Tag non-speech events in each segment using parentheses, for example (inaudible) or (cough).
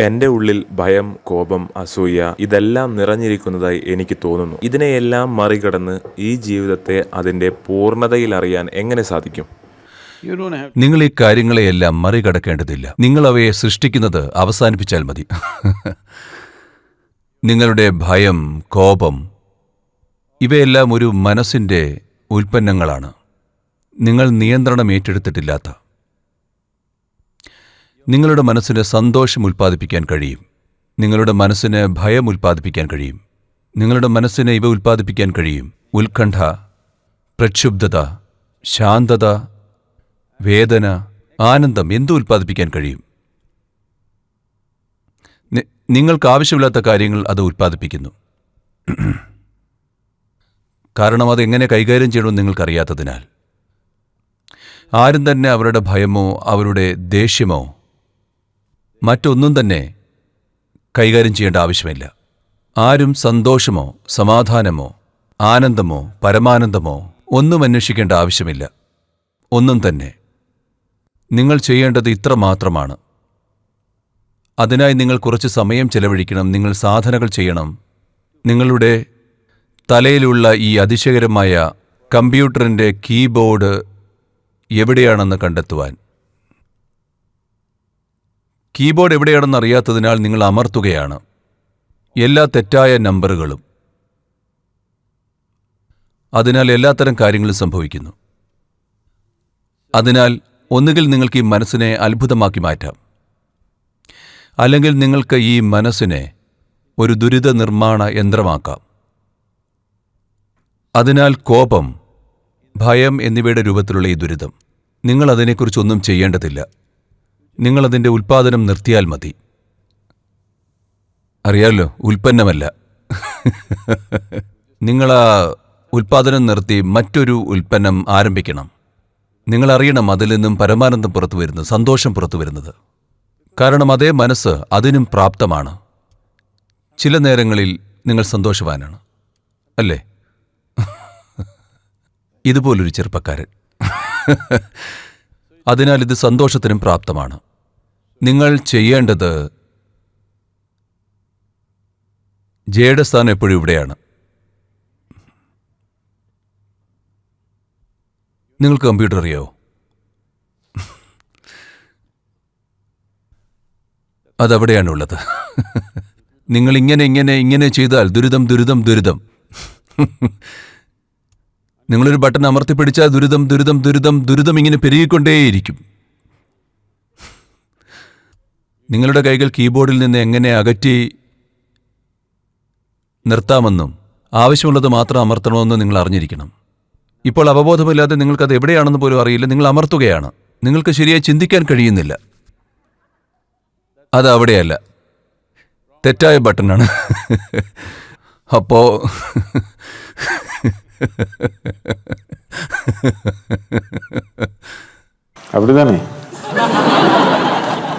എന്റെ ഉള്ളിൽ ഭയം കോപം അസൂയ ഇതെല്ലാം നിറഞ്ഞിരിക്കുന്നതായി എനിക്ക് തോന്നുന്നു. ഇതിനെയെല്ലാം മറികടന്ന് ഈ ജീവിതത്തെ അതിന്റെ പൂർണതയിൽ അറിയാൻ എങ്ങനെ സാധിക്കും? You don't have നിങ്ങൾ ഈ കാര്യങ്ങളെയെല്ലാം മറികടക്കേണ്ടതില്ല. നിങ്ങൾ അവയെ സൃഷ്ടിക്കുന്നത് അവസാനിപ്പിച്ചാൽ മതി. (laughs) നിങ്ങളുടെ ഭയം കോപം ഇവയെല്ലാം ഒരു മനസ്സിന്റെ ഉൽപ്പന്നങ്ങളാണ്. നിങ്ങൾ നിയന്ത്രണം ഏറ്റെടുത്തിട്ടില്ലാത്ത നിങ്ങളുടെ മനസ്സിന് സന്തോഷം ഉൽപ്പാദിപ്പിക്കാൻ കഴിയും. നിങ്ങളുടെ മനസ്സിന് ഭയം ഉൽപ്പാദിപ്പിക്കാൻ കഴിയും. നിങ്ങളുടെ മനസ്സിന് ഇവ ഉൽപ്പാദിപ്പിക്കാൻ കഴിയും. ഉത്കണ്ഠ പ്രക്ഷുബ്ധത ശാന്തത വേദന ആനന്ദം എന്തു ഉൽപ്പാദിപ്പിക്കാൻ കഴിയും? നിങ്ങൾക്ക് ആവശ്യമില്ലാത്ത കാര്യങ്ങൾ അത് ഉൽപ്പാദിപ്പിക്കുന്നു. കാരണം അത് എങ്ങനെ കൈകാര്യം ചെയ്യണമെന്ന് നിങ്ങൾക്കറിയാത്തതിനാൽ. ആരും തന്നെ അവരുടെ ഭയമോ അവരുടെ ദേഷ്യമോ മറ്റൊന്നും തന്നെ കൈകാര്യം ചെയ്യേണ്ട ആവശ്യമില്ല. ആരും സന്തോഷമോ സമാധാനമോ ആനന്ദമോ പരമാനന്ദമോ ഒന്നും അന്വേഷിക്കേണ്ട ആവശ്യമില്ല. ഒന്നും തന്നെ. നിങ്ങൾ ചെയ്യേണ്ടത് ഇത്ര മാത്രമാണ്. അതിനായി നിങ്ങൾ കുറച്ച് സമയം ചെലവഴിക്കണം നിങ്ങൾ സാധനകൾ ചെയ്യണം. നിങ്ങളുടെ തലയിലുള്ള ഈ അതിശയകരമായ കമ്പ്യൂട്ടറിന്റെ കീബോർഡ് എവിടെയാണെന്ന് കണ്ടെത്തുവാൻ. കീബോർഡ് എവിടെയാണെന്ന് അറിയാത്തതിനാൽ നിങ്ങൾ അമർത്തുകയാണ്. എല്ലാ തെറ്റായ നമ്പറുകളും. അതിനാൽ എല്ലാത്തരം കാര്യങ്ങളും സംഭവിക്കുന്നു. അതിനാൽ ഒന്നുകിൽ നിങ്ങൾക്ക് ഈ മനസ്സിനെ അത്ഭുതമാക്കി മാറ്റാം. അല്ലെങ്കിൽ നിങ്ങൾക്ക് ഈ മനസ്സിനെ ഒരു ദുരിത നിർമ്മാണ യന്ത്രമാക്കാം. അതിനാൽ കോപം ഭയം എന്നിവയുടെ രൂപത്തിലുള്ള ഈ ദുരിതം. നിങ്ങൾ അതിനെക്കുറിച്ചൊന്നും ചെയ്യേണ്ടതില്ല. നിങ്ങൾ അതിന്റെ ഉൽപ്പാദനം നിർത്തിയാൽ മതി. അറിയാമല്ലോ ഉൽപ്പന്നമല്ല. നിങ്ങൾ ആ ഉൽപ്പാദനം നിർത്തി മറ്റൊരു ഉൽപ്പന്നം ആരംഭിക്കണം. നിങ്ങൾ അറിയണം അതിൽ നിന്നും പരമാനന്ദം പുറത്തു വരുന്നത് സന്തോഷം പുറത്തു വരുന്നത്. കാരണം അതേ മനസ്സ് അതിനും പ്രാപ്തമാണ്. ചില നേരങ്ങളിൽ നിങ്ങൾ സന്തോഷവാനാണ്. അല്ലേ? ഇതുപോലൊരു ചെറുപ്പക്കാരൻ. അതിനാൽ ഇത് സന്തോഷത്തിനും പ്രാപ്തമാണ്. നിങ്ങൾ ചെയ്യേണ്ടത് ജയുടെ സ്ഥാനം എപ്പോഴും ഇവിടെയാണ്. നിങ്ങൾക്ക് കമ്പ്യൂട്ടർ അറിയോ അതവിടെയാണുള്ളത്. നിങ്ങൾ ഇങ്ങനെ ഇങ്ങനെ ഇങ്ങനെ ചെയ്താൽ ദുരിതം ദുരിതം ദുരിതം. നിങ്ങളൊരു ബട്ടൺ അമർത്തിപ്പിടിച്ചാൽ ദുരിതം ദുരിതം ദുരിതം ദുരിതം ഇങ്ങനെ പെരുകിക്കൊണ്ടേയിരിക്കും. നിങ്ങളുടെ കൈകൾ കീബോർഡിൽ നിന്ന് എങ്ങനെ അകറ്റി നിർത്താമെന്നും ആവശ്യമുള്ളത് മാത്രം അമർത്തണമെന്നും നിങ്ങൾ അറിഞ്ഞിരിക്കണം. ഇപ്പോൾ അവബോധമില്ലാതെ നിങ്ങൾക്കത് എവിടെയാണെന്ന് പോലും അറിയില്ല. നിങ്ങൾ അമർത്തുകയാണ്. നിങ്ങൾക്ക് ശരിയായി ചിന്തിക്കാൻ കഴിയുന്നില്ല. അത് അവിടെയല്ല. തെറ്റായ ബട്ടണാണ്. അപ്പോൾ അവിടെ തന്നെ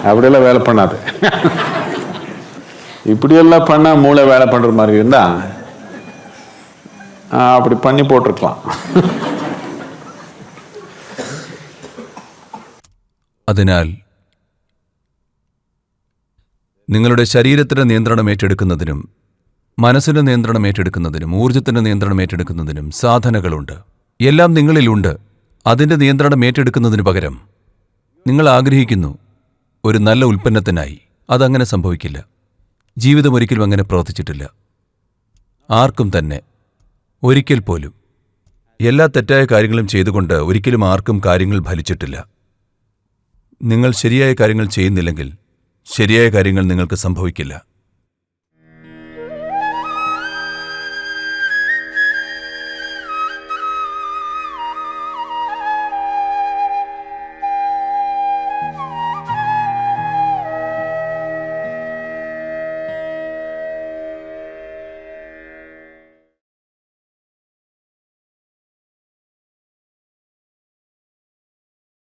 அப்படியெல்லாம் வேலை பண்ணாது இப்படியெல்லாம் பண்ணா மூளை வேலை பண்ற மாதிரி இருந்தா ஆ, அப்படி பண்ணி போட்டிருக்கலாம் അതിനാൽ നിങ്ങളുടെ ശരീരത്തിന്റെ നിയന്ത്രണം ഏറ്റെടുക്കുന്നതിനും മനസ്സിന്റെ നിയന്ത്രണം ഏറ്റെടുക്കുന്നതിനും ഊർജത്തിന്റെ നിയന്ത്രണം ഏറ്റെടുക്കുന്നതിനും സാധനകളുണ്ട് എല്ലാം നിങ്ങളിലുണ്ട് അതിന്റെ നിയന്ത്രണം ഏറ്റെടുക്കുന്നതിന് പകരം നിങ്ങൾ ആഗ്രഹിക്കുന്നു ഒരു നല്ല ഉൽപ്പന്നത്തിനായി അതങ്ങനെ സംഭവിക്കില്ല. ജീവിതം ഒരിക്കലും അങ്ങനെ പ്രവർത്തിച്ചിട്ടില്ല. ആർക്കും തന്നെ ഒരിക്കൽ പോലും. എല്ലാ തെറ്റായ കാര്യങ്ങളും ചെയ്തുകൊണ്ട് ഒരിക്കലും ആർക്കും കാര്യങ്ങൾ ഫലിച്ചിട്ടില്ല. നിങ്ങൾ ശരിയായ കാര്യങ്ങൾ ചെയ്യുന്നില്ലെങ്കിൽ ശരിയായ കാര്യങ്ങൾ നിങ്ങൾക്ക് സംഭവിക്കില്ല.